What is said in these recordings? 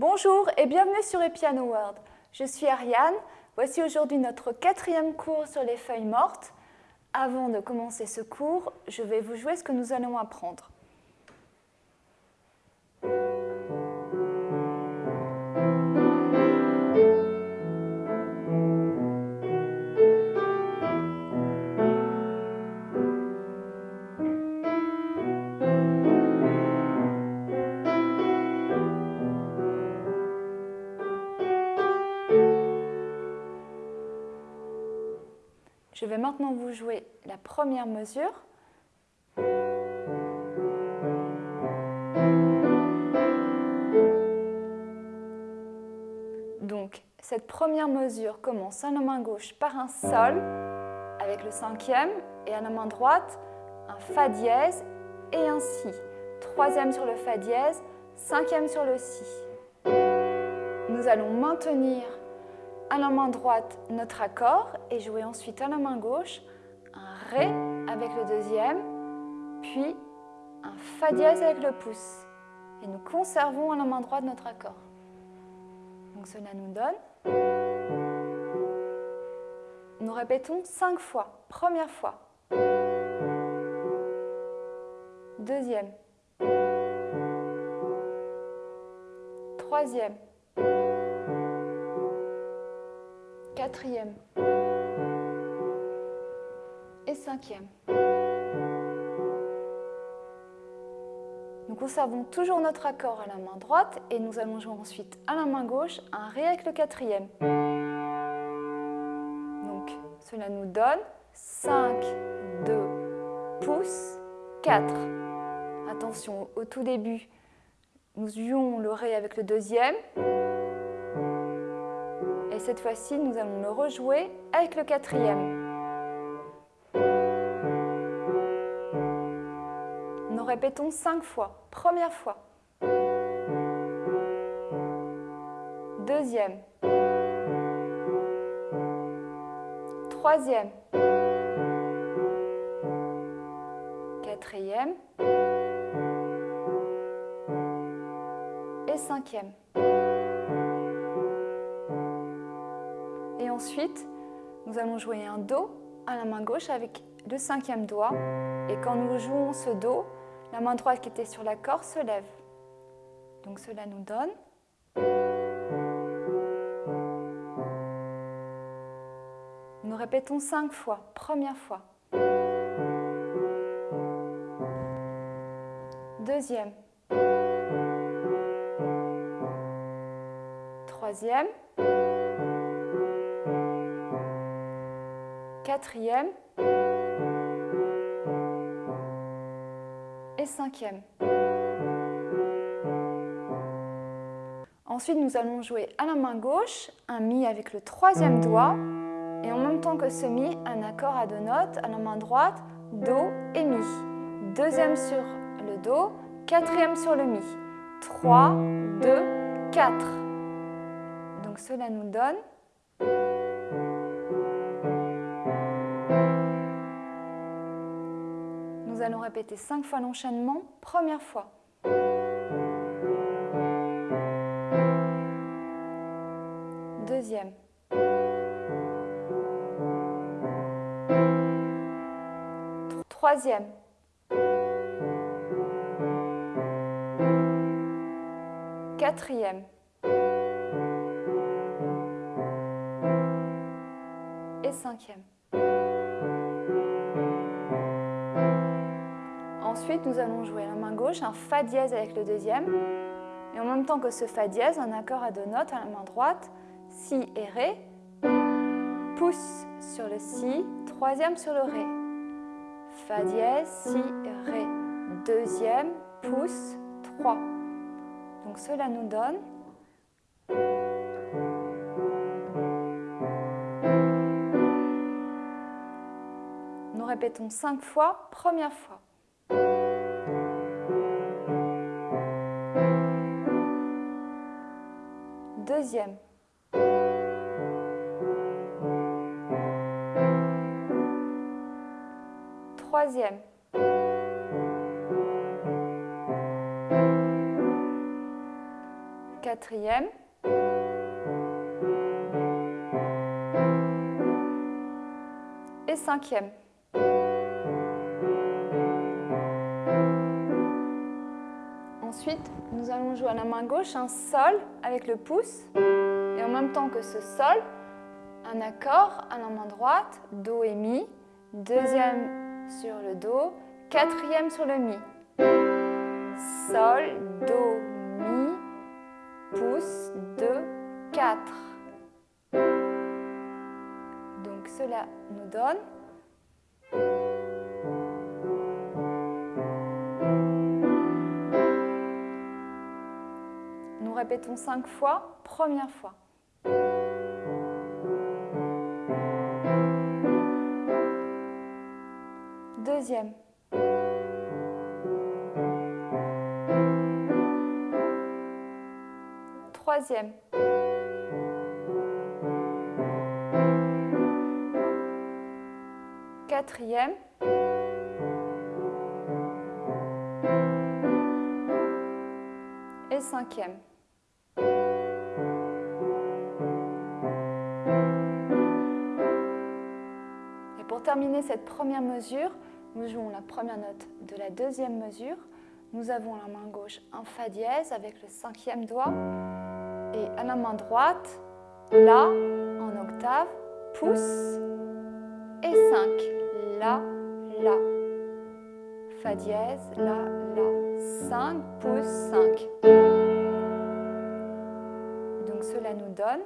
Bonjour et bienvenue sur Epiano World. Je suis Ariane. Voici aujourd'hui notre quatrième cours sur les feuilles mortes. Avant de commencer ce cours, je vais vous jouer ce que nous allons apprendre. Je vais maintenant vous jouer la première mesure. Donc, cette première mesure commence à la main gauche par un Sol avec le cinquième et à la main droite un Fa dièse et un Si. Troisième sur le Fa dièse, cinquième sur le Si. Nous allons maintenir à la main droite notre accord et jouer ensuite à la main gauche un Ré avec le deuxième, puis un Fa dièse avec le pouce. Et nous conservons à la main droite notre accord. Donc cela nous donne. Nous répétons cinq fois. Première fois. Deuxième. Troisième. Quatrième et cinquième. Nous conservons toujours notre accord à la main droite et nous allons jouer ensuite à la main gauche un Ré avec le quatrième. Donc cela nous donne 5, 2, pouces, 4. Attention, au tout début, nous jouons le Ré avec le deuxième cette fois-ci, nous allons le rejouer avec le quatrième. Nous répétons cinq fois. Première fois. Deuxième. Troisième. Quatrième. Et cinquième. Ensuite, nous allons jouer un Do à la main gauche avec le cinquième doigt. Et quand nous jouons ce Do, la main droite qui était sur l'accord se lève. Donc cela nous donne... Nous répétons cinq fois. Première fois. Deuxième. Troisième. Quatrième et cinquième. Ensuite, nous allons jouer à la main gauche un Mi avec le troisième doigt et en même temps que ce Mi, un accord à deux notes à la main droite, Do et Mi. Deuxième sur le Do, quatrième sur le Mi. 3, 2, 4. Donc cela nous donne allons répéter cinq fois l'enchaînement. Première fois. Deuxième. Troisième. Quatrième. Et cinquième. Ensuite, nous allons jouer la main gauche un Fa dièse avec le deuxième. Et en même temps que ce Fa dièse, un accord à deux notes à la main droite, Si et Ré. Pouce sur le Si, troisième sur le Ré. Fa dièse, Si, Ré. Deuxième, pouce, trois. Donc cela nous donne Nous répétons cinq fois, première fois. Deuxième. Troisième. quatrième, et cinquième. Ensuite, nous allons jouer à la main gauche un sol avec le pouce et en même temps que ce sol, un accord à la main droite, Do et Mi, deuxième sur le Do, quatrième sur le Mi. Sol, Do, Mi, pouce, 2, 4. Donc cela nous donne répétons cinq fois, première fois. Deuxième. Troisième. Quatrième. Et cinquième. Terminer cette première mesure, nous jouons la première note de la deuxième mesure. Nous avons la main gauche un Fa dièse avec le cinquième doigt et à la main droite, La en octave, pouce et 5. La, La. Fa dièse, La, La. 5, pouce, 5. Donc cela nous donne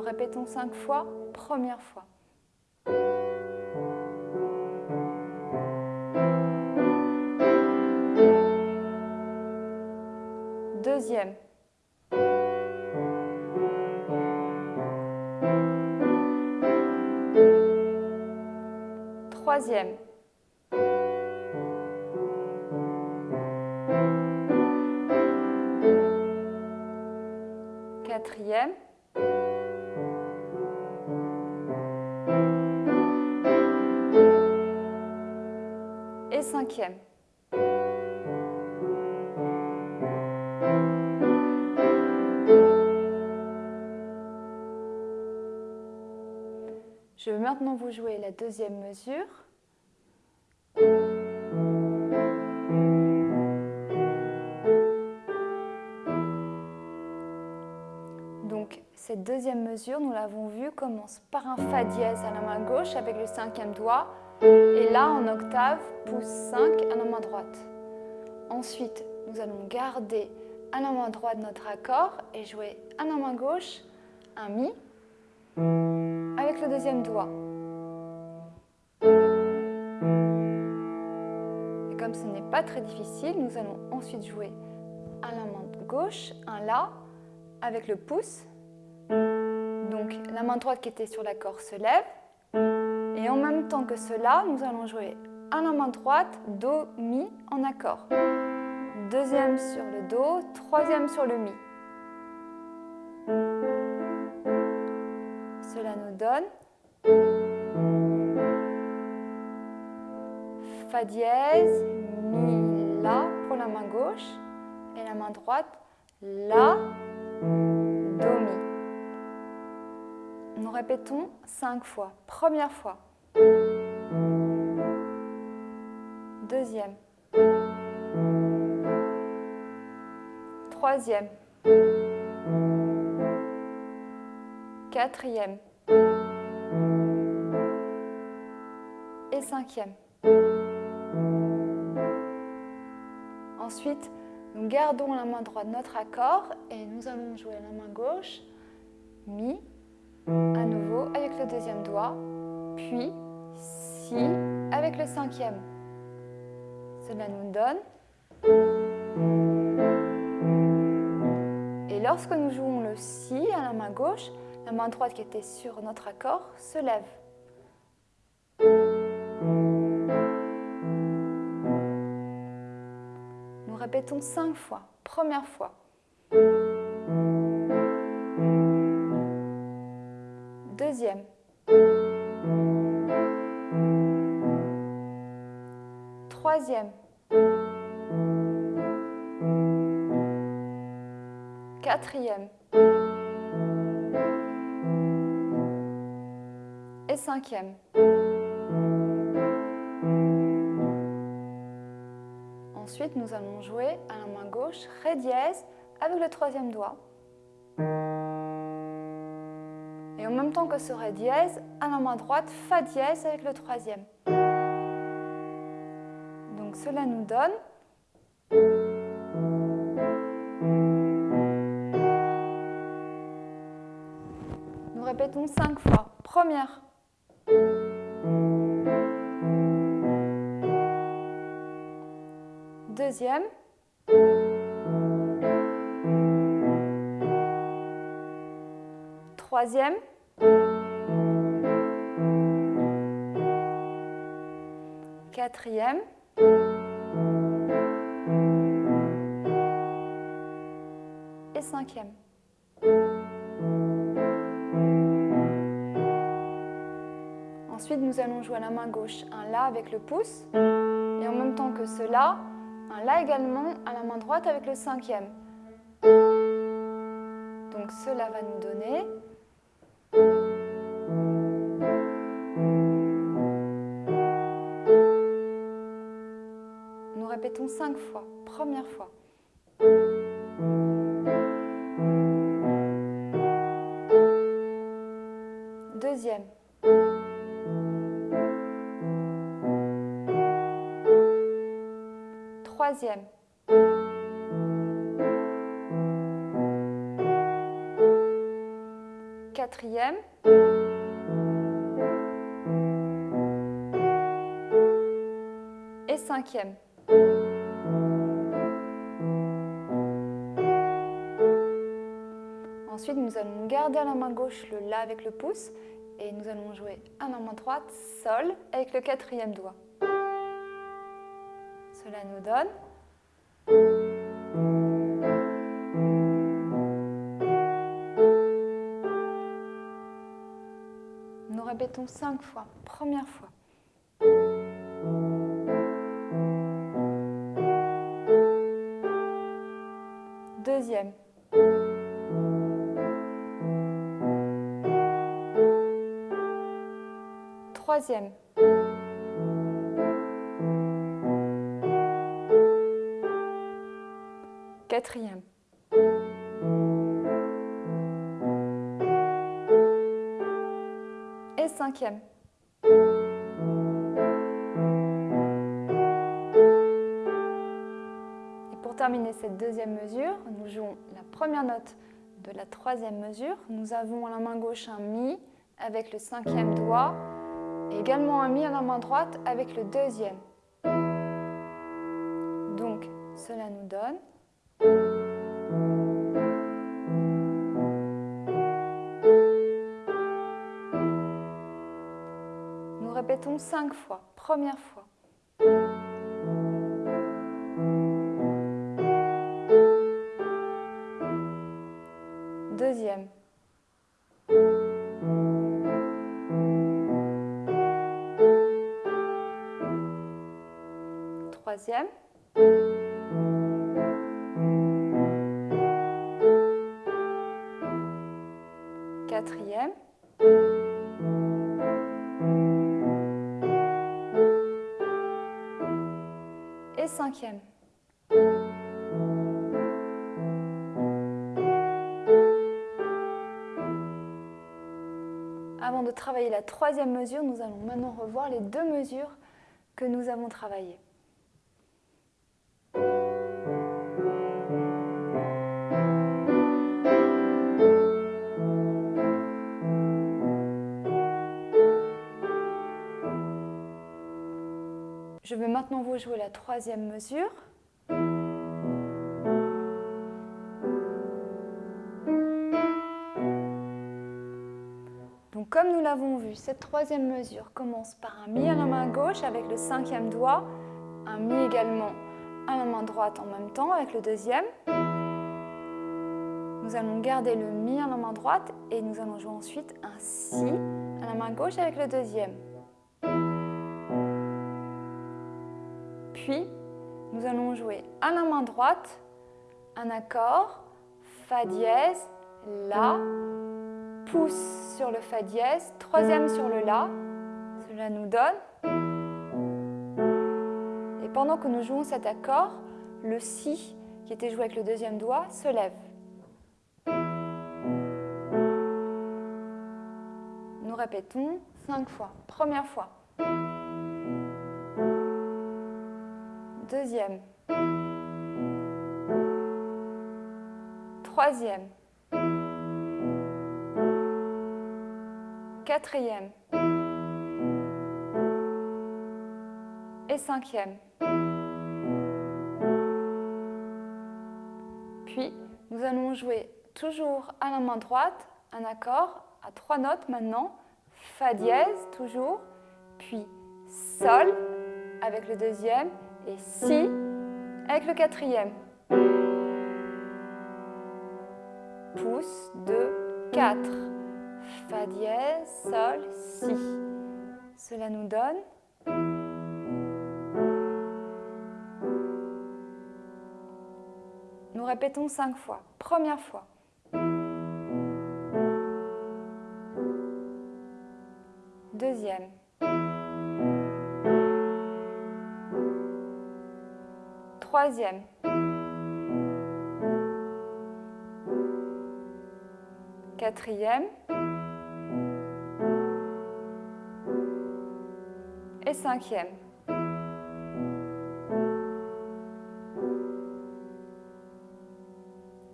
Nous répétons cinq fois, première fois. Deuxième. Troisième. Maintenant vous jouer la deuxième mesure. Donc cette deuxième mesure, nous l'avons vu, commence par un Fa dièse à la main gauche avec le cinquième doigt et là en octave, pouce 5 à la main droite. Ensuite, nous allons garder à la main droite notre accord et jouer à la main gauche un Mi avec le deuxième doigt. Ce n'est pas très difficile, nous allons ensuite jouer à la main gauche un La avec le pouce. Donc la main droite qui était sur l'accord se lève. Et en même temps que cela, nous allons jouer à la main droite Do, Mi en accord. Deuxième sur le Do, troisième sur le Mi. Cela nous donne Fa dièse, Mi, La pour la main gauche et la main droite, La, Do, Mi. Nous répétons cinq fois. Première fois. Deuxième. Troisième. Quatrième. Et cinquième. Ensuite, nous gardons la main droite notre accord et nous allons jouer la main gauche, Mi, à nouveau avec le deuxième doigt, puis Si avec le cinquième. Cela nous donne. Et lorsque nous jouons le Si à la main gauche, la main droite qui était sur notre accord se lève. Répétons cinq fois. Première fois. Deuxième. Troisième. Quatrième. Et cinquième. Ensuite, nous allons jouer à la main gauche Ré dièse avec le troisième doigt. Et en même temps que ce Ré dièse, à la main droite, Fa dièse avec le troisième. Donc cela nous donne Nous répétons cinq fois. Première. Troisième. Quatrième. Et cinquième. Ensuite, nous allons jouer à la main gauche un La avec le pouce. Et en même temps que cela, un La également à la main droite avec le cinquième. Donc cela va nous donner Nous répétons cinq fois. Première fois. Quatrième. Et cinquième. Ensuite, nous allons garder à la main gauche le La avec le pouce et nous allons jouer à la main droite Sol avec le quatrième doigt. Cela nous donne cinq fois. Première fois. Deuxième. Troisième. Quatrième. Et pour terminer cette deuxième mesure, nous jouons la première note de la troisième mesure. Nous avons à la main gauche un Mi avec le cinquième doigt et également un Mi à la main droite avec le deuxième. Donc, cela nous donne Cinq fois. Première fois. Deuxième. Troisième. Avant de travailler la troisième mesure, nous allons maintenant revoir les deux mesures que nous avons travaillées. Je vais maintenant vous jouer la troisième mesure. Donc comme nous l'avons vu, cette troisième mesure commence par un Mi à la main gauche avec le cinquième doigt, un Mi également à la main droite en même temps avec le deuxième. Nous allons garder le Mi à la main droite et nous allons jouer ensuite un Si à la main gauche avec le deuxième. Puis, nous allons jouer à la main droite un accord, Fa dièse, La, pouce sur le Fa dièse, troisième sur le La. Cela nous donne. Et pendant que nous jouons cet accord, le Si, qui était joué avec le deuxième doigt, se lève. Nous répétons cinq fois. Première fois. Deuxième. Troisième. Quatrième. Et cinquième. Puis, nous allons jouer toujours à la main droite un accord à trois notes maintenant. Fa dièse, toujours. Puis Sol avec le deuxième et Si avec le quatrième. Pouce, 2, 4. Fa dièse, Sol, Si. Cela nous donne Nous répétons cinq fois. Première fois. Troisième. Quatrième. Et cinquième.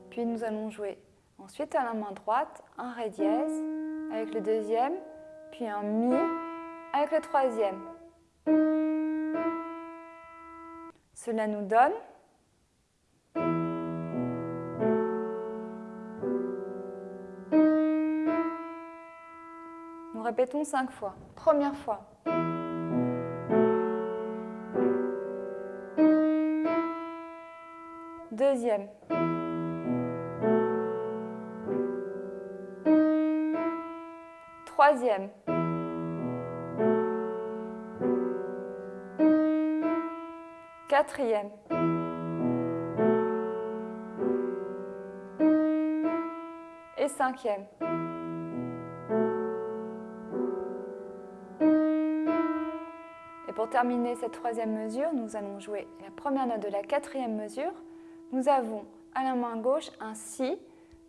Puis nous allons jouer ensuite à la main droite un Ré dièse avec le deuxième, puis un Mi avec le troisième. Cela nous donne Nous répétons cinq fois. Première fois. Deuxième. Troisième. Quatrième. Et cinquième. Et pour terminer cette troisième mesure, nous allons jouer la première note de la quatrième mesure. Nous avons à la main gauche un Si,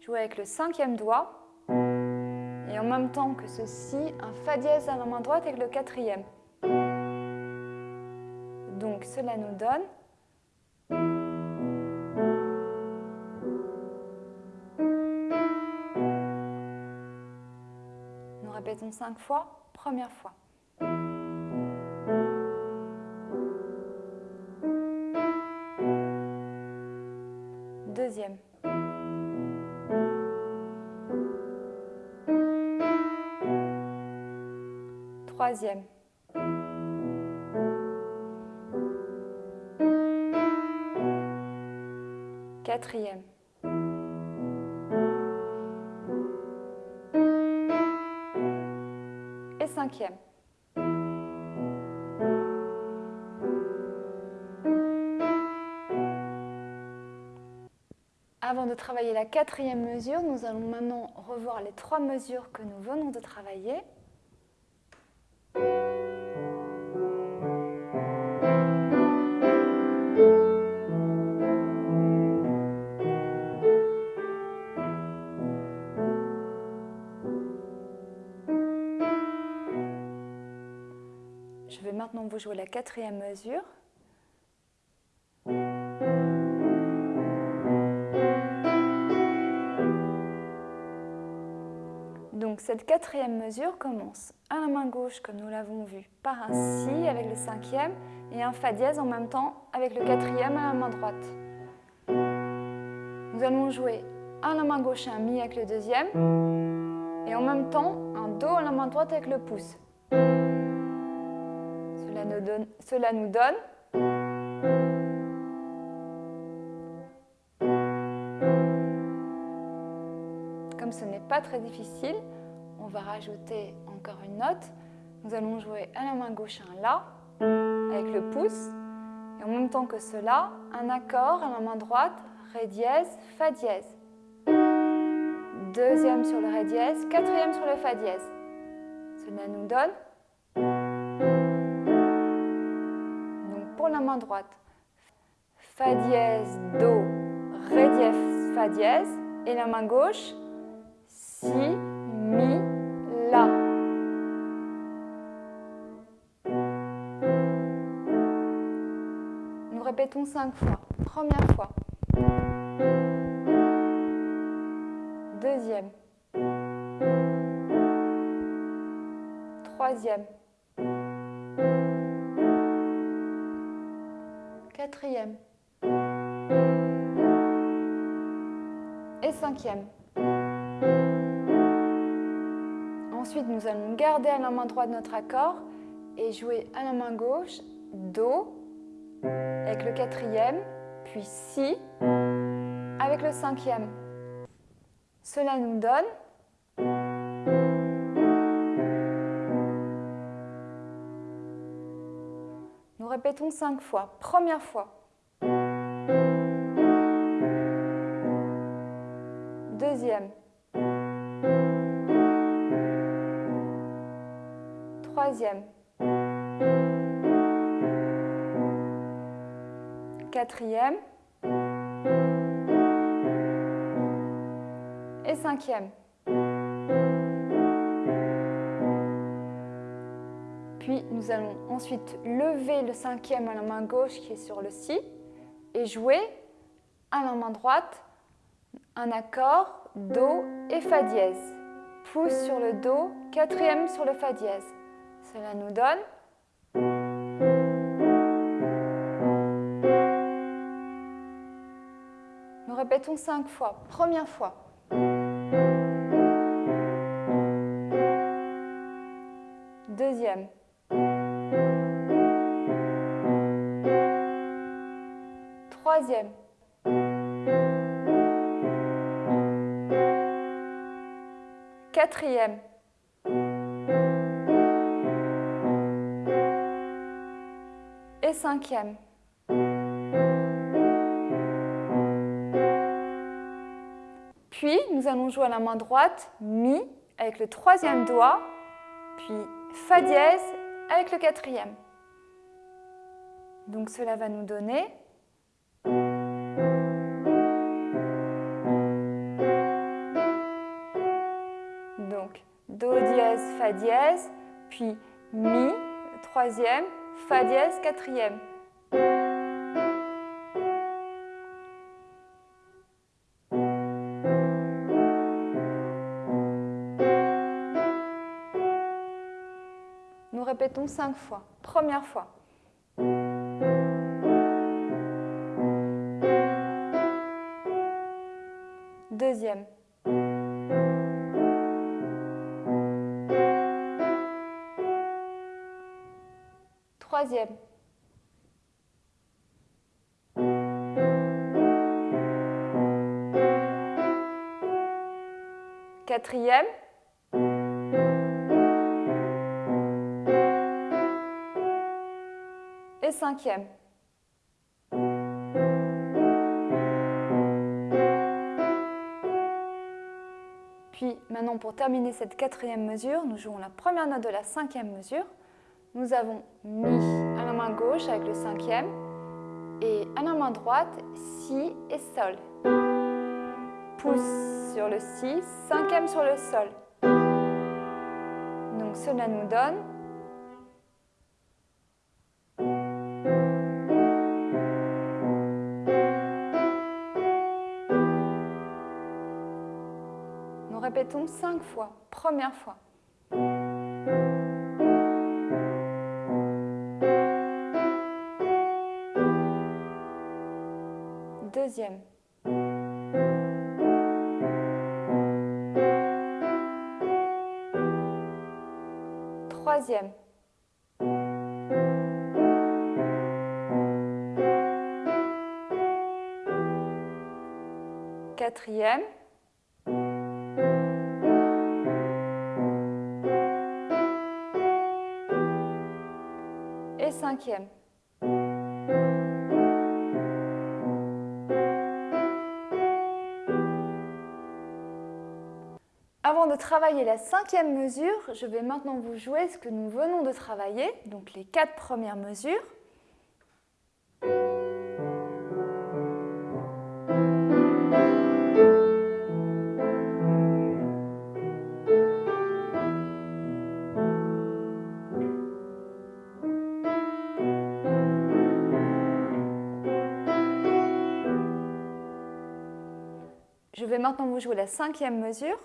joué avec le cinquième doigt, et en même temps que ce Si, un Fa dièse à la main droite avec le quatrième. Cela nous donne Nous répétons cinq fois. Première fois. Deuxième. Troisième. Quatrième. Et cinquième. Avant de travailler la quatrième mesure, nous allons maintenant revoir les trois mesures que nous venons de travailler. Je vais maintenant vous jouer la quatrième mesure. Donc cette quatrième mesure commence à la main gauche, comme nous l'avons vu, par un Si avec le cinquième et un Fa dièse en même temps avec le quatrième à la main droite. Nous allons jouer à la main gauche un Mi avec le deuxième et en même temps un Do à la main droite avec le pouce. Cela nous donne, Comme ce n'est pas très difficile, on va rajouter encore une note. Nous allons jouer à la main gauche un La avec le pouce Et en même temps que cela, un accord à la main droite, Ré dièse, Fa dièse. Deuxième sur le Ré dièse, quatrième sur le Fa dièse. Cela nous donne main droite, Fa dièse, Do, Ré dièse, Fa dièse, et la main gauche, Si, Mi, La. Nous répétons cinq fois. Première fois. Deuxième. Troisième. Quatrième. Et cinquième. Ensuite, nous allons garder à la main droite notre accord et jouer à la main gauche Do avec le quatrième, puis Si avec le cinquième. Cela nous donne Nous répétons cinq fois. Première fois. Deuxième. Troisième. Quatrième. Et cinquième. Puis nous allons ensuite lever le cinquième à la main gauche qui est sur le Si et jouer à la main droite un accord Do et Fa dièse. Pouce sur le Do, quatrième sur le Fa dièse. Cela nous donne Nous répétons cinq fois. Première fois. Troisième. Quatrième. Et cinquième. Puis, nous allons jouer à la main droite, Mi, avec le troisième doigt, puis Fa dièse avec le quatrième. Donc cela va nous donner dièse, puis Mi, troisième, Fa dièse, quatrième. Nous répétons cinq fois. Première fois. Deuxième. Quatrième. Et cinquième. Puis maintenant pour terminer cette quatrième mesure, nous jouons la première note de la cinquième mesure. Nous avons Mi main gauche avec le cinquième et à la main droite Si et Sol. Pouce sur le Si, cinquième sur le Sol. Donc cela nous donne Nous répétons cinq fois. Première fois. Deuxième. Troisième. Quatrième. Et cinquième. Travailler la cinquième mesure, je vais maintenant vous jouer ce que nous venons de travailler, donc les quatre premières mesures. Je vais maintenant vous jouer la cinquième mesure.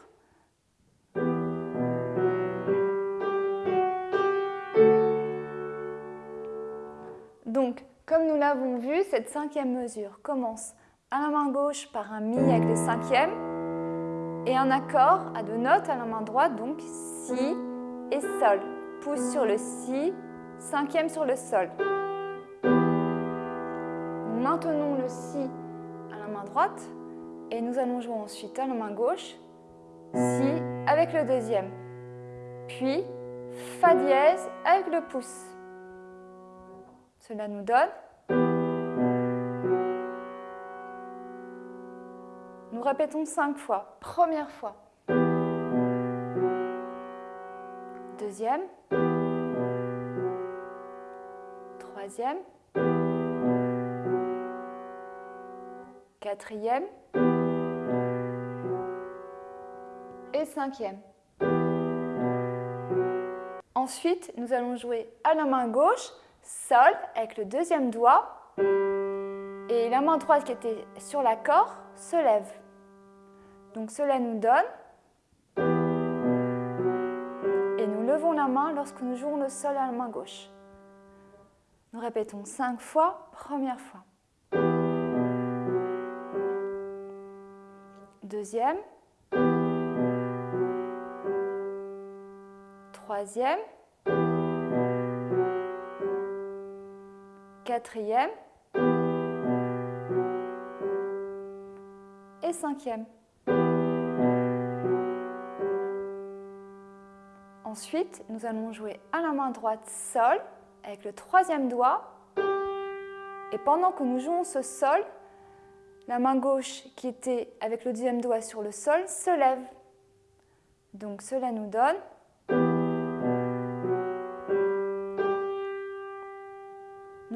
Vu, cette cinquième mesure commence à la main gauche par un Mi avec le cinquième et un accord à deux notes à la main droite, donc Si et Sol. Pouce sur le Si, cinquième sur le Sol. Nous maintenons le Si à la main droite et nous allons jouer ensuite à la main gauche, Si avec le deuxième, puis Fa dièse avec le pouce. Cela nous donne répétons cinq fois. Première fois. Deuxième. Troisième. Quatrième. Et cinquième. Ensuite, nous allons jouer à la main gauche Sol avec le deuxième doigt et la main droite qui était sur l'accord se lève. Donc cela nous donne et nous levons la main lorsque nous jouons le sol à la main gauche. Nous répétons cinq fois, première fois. Deuxième. Troisième. quatrième et cinquième. Ensuite, nous allons jouer à la main droite Sol avec le troisième doigt. Et pendant que nous jouons ce Sol, la main gauche qui était avec le deuxième doigt sur le Sol se lève. Donc cela nous donne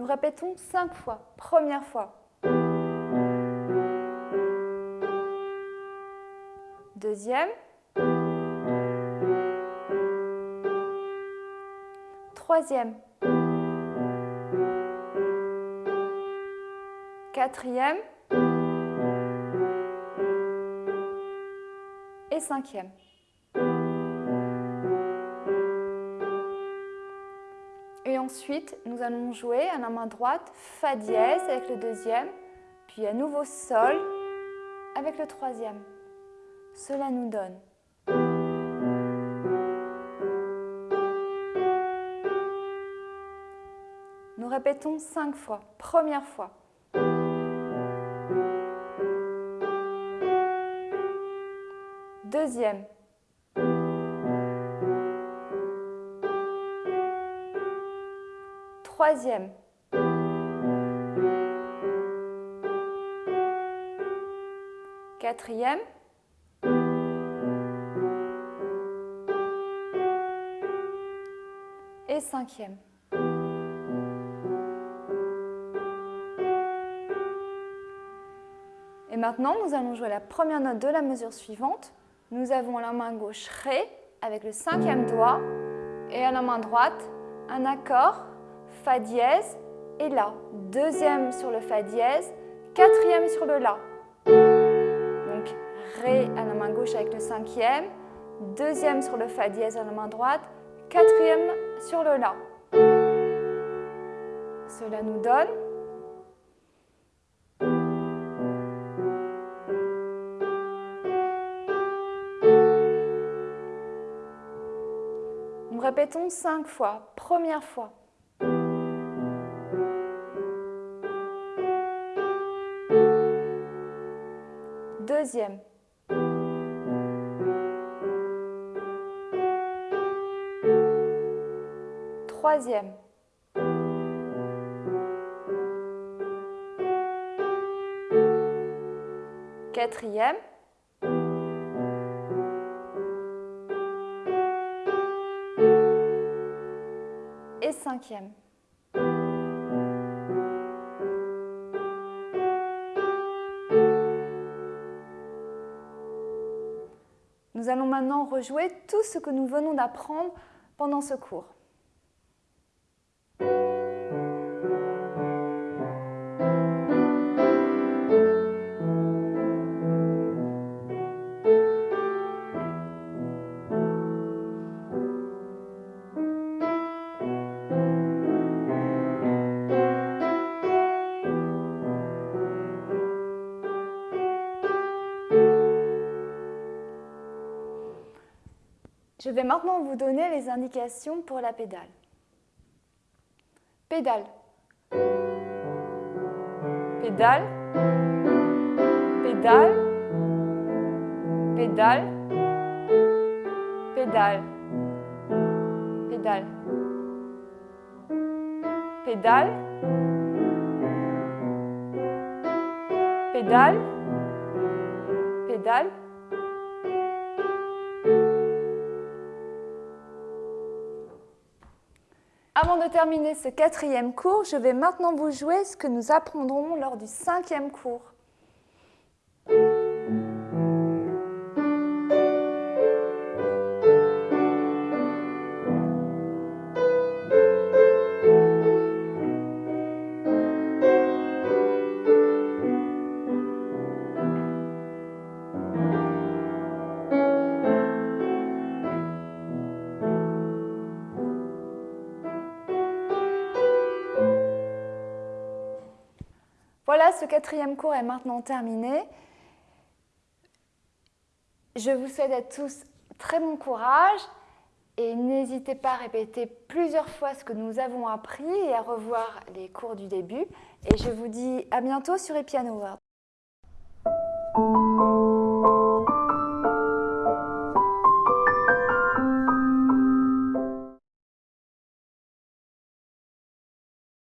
répétons cinq fois. Première fois. Deuxième. Troisième. Quatrième. Et cinquième. ensuite, nous allons jouer à la main droite Fa dièse avec le deuxième, puis à nouveau Sol avec le troisième. Cela nous donne répétons cinq fois. Première fois. Deuxième. Troisième. Quatrième. Et cinquième. Maintenant, nous allons jouer la première note de la mesure suivante. Nous avons la main gauche Ré avec le cinquième doigt et à la main droite un accord Fa dièse et La. Deuxième sur le Fa dièse, quatrième sur le La. Donc Ré à la main gauche avec le cinquième, deuxième sur le Fa dièse à la main droite, quatrième sur le La. Cela nous donne Répétons cinq fois. Première fois. Deuxième. Troisième. Quatrième. Nous allons maintenant rejouer tout ce que nous venons d'apprendre pendant ce cours. Je vais maintenant vous donner les indications pour la pédale. Pédale. Pédale. Pédale. Pédale. Pédale. Pédale. Pédale. Pédale. Pédale. Avant de terminer ce quatrième cours, je vais maintenant vous jouer ce que nous apprendrons lors du cinquième cours. Ce quatrième cours est maintenant terminé. Je vous souhaite à tous très bon courage et n'hésitez pas à répéter plusieurs fois ce que nous avons appris et à revoir les cours du début. Et je vous dis à bientôt sur Epiano World.